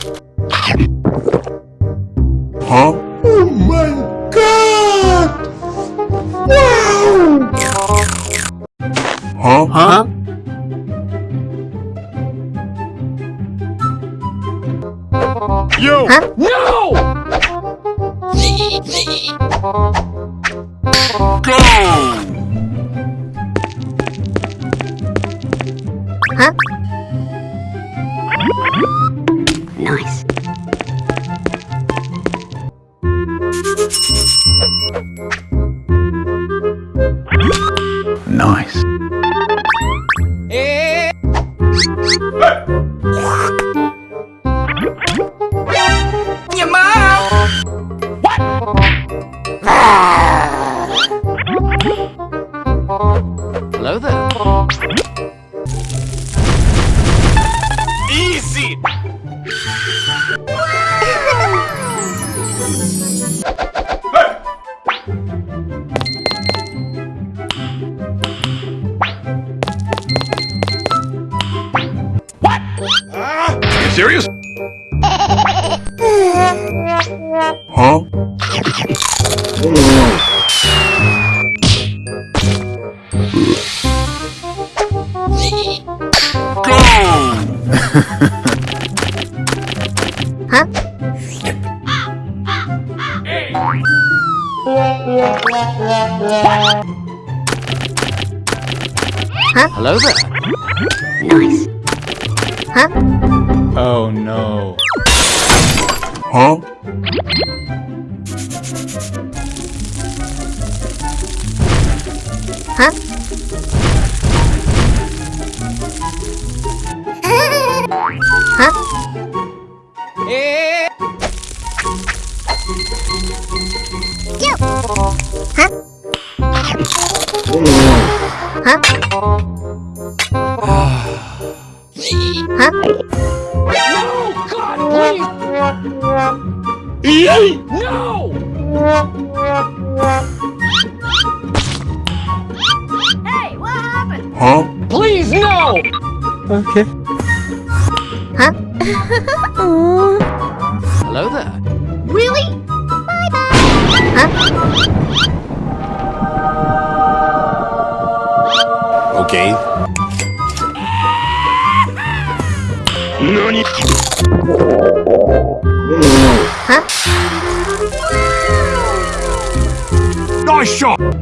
Huh? Oh my god! Wow! Huh? Huh? Yo! No! Go! Nice. Nice. Hello there. Easy! What? Are you serious? Huh? Go! Hello there. Nice. Oh no. Huh? No! God, please! Yay! No! Hey, what happened? Huh? Please, no! Okay. Huh? Hello there. Really? Okay. NANI? Nice shot!